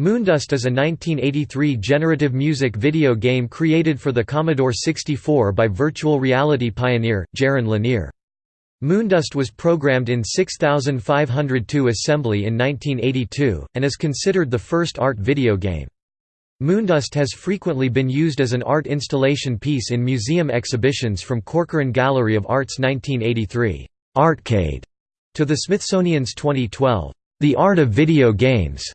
Moondust is a 1983 generative music video game created for the Commodore 64 by virtual reality pioneer, Jaron Lanier. Moondust was programmed in 6502 assembly in 1982, and is considered the first art video game. Moondust has frequently been used as an art installation piece in museum exhibitions from Corcoran Gallery of Art's 1983 Artcade to the Smithsonian's 2012 The Art of Video Games.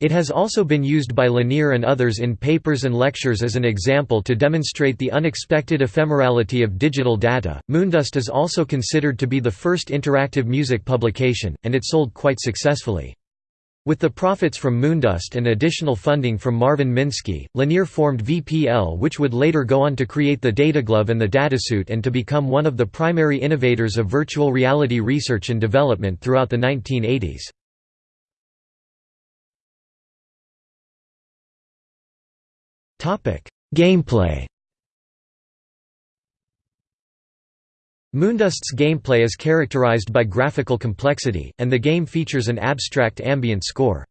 It has also been used by Lanier and others in papers and lectures as an example to demonstrate the unexpected ephemerality of digital data. Moondust is also considered to be the first interactive music publication, and it sold quite successfully. With the profits from Moondust and additional funding from Marvin Minsky, Lanier formed VPL which would later go on to create the Dataglove and the Datasuit and to become one of the primary innovators of virtual reality research and development throughout the 1980s. Gameplay Moondust's gameplay is characterized by graphical complexity, and the game features an abstract ambient score.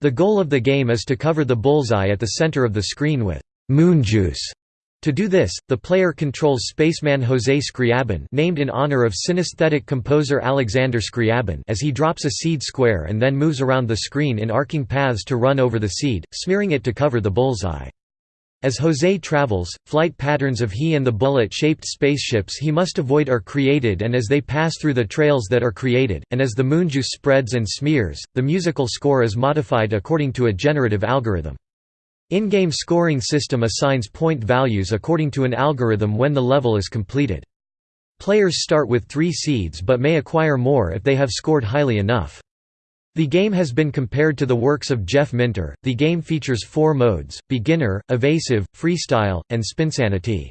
The goal of the game is to cover the bullseye at the center of the screen with moon juice. To do this, the player controls spaceman José Scriabin named in honor of synesthetic composer Alexander Scriabin as he drops a seed square and then moves around the screen in arcing paths to run over the seed, smearing it to cover the bullseye. As Jose travels, flight patterns of he and the bullet-shaped spaceships he must avoid are created and as they pass through the trails that are created, and as the moonjuice spreads and smears, the musical score is modified according to a generative algorithm. In-game scoring system assigns point values according to an algorithm when the level is completed. Players start with three seeds but may acquire more if they have scored highly enough. The game has been compared to the works of Jeff Minter. The game features four modes beginner, evasive, freestyle, and spinsanity.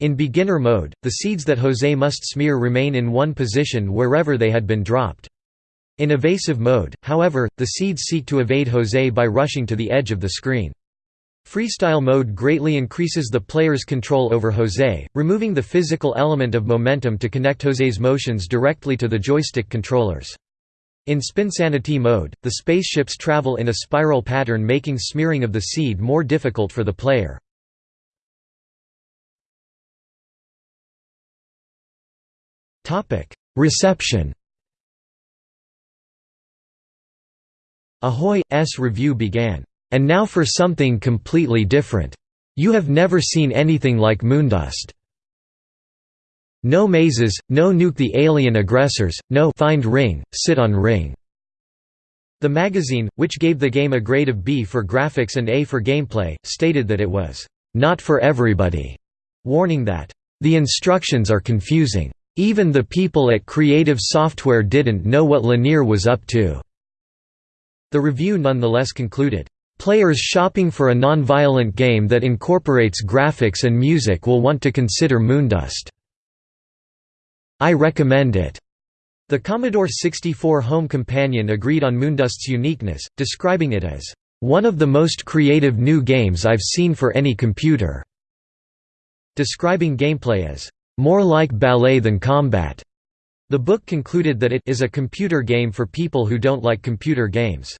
In beginner mode, the seeds that Jose must smear remain in one position wherever they had been dropped. In evasive mode, however, the seeds seek to evade Jose by rushing to the edge of the screen. Freestyle mode greatly increases the player's control over Jose, removing the physical element of momentum to connect Jose's motions directly to the joystick controllers. In spinsanity mode, the spaceships travel in a spiral pattern making smearing of the seed more difficult for the player. Reception Ahoy's review began, "...and now for something completely different. You have never seen anything like Moondust." No mazes, no nuke the alien aggressors, no find ring, sit on ring. The magazine, which gave the game a grade of B for graphics and A for gameplay, stated that it was not for everybody, warning that the instructions are confusing. Even the people at Creative Software didn't know what Lanier was up to. The review nonetheless concluded, Players shopping for a non-violent game that incorporates graphics and music will want to consider Moondust. I recommend it. The Commodore 64 Home Companion agreed on Moondust's uniqueness, describing it as one of the most creative new games I've seen for any computer, describing gameplay as more like ballet than combat. The book concluded that it is a computer game for people who don't like computer games.